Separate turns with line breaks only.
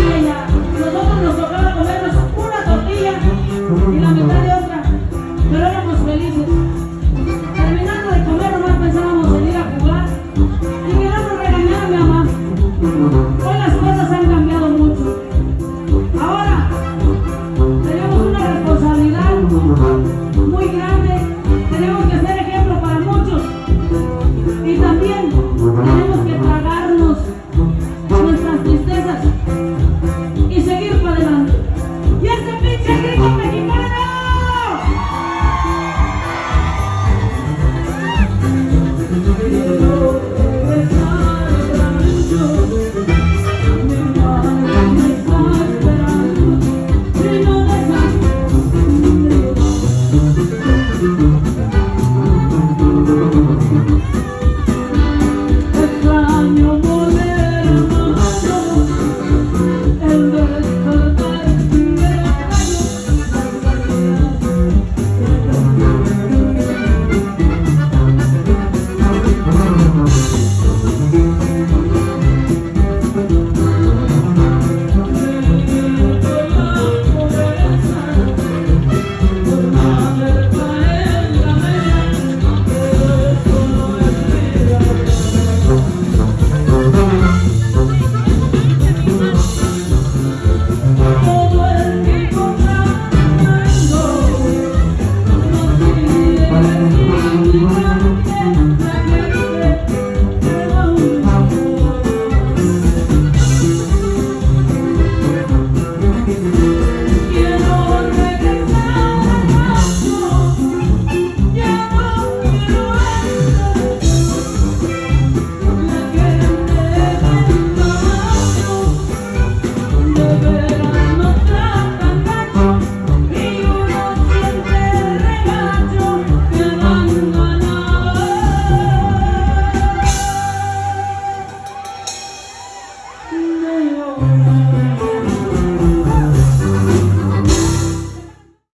Nosotros nos tocaba comernos una tortilla y la mitad de otra, pero éramos felices. Terminando de comer nomás pensábamos en a jugar y miramos regañar a mi mamá. Hoy las cosas han cambiado mucho. Ahora tenemos una responsabilidad muy grande.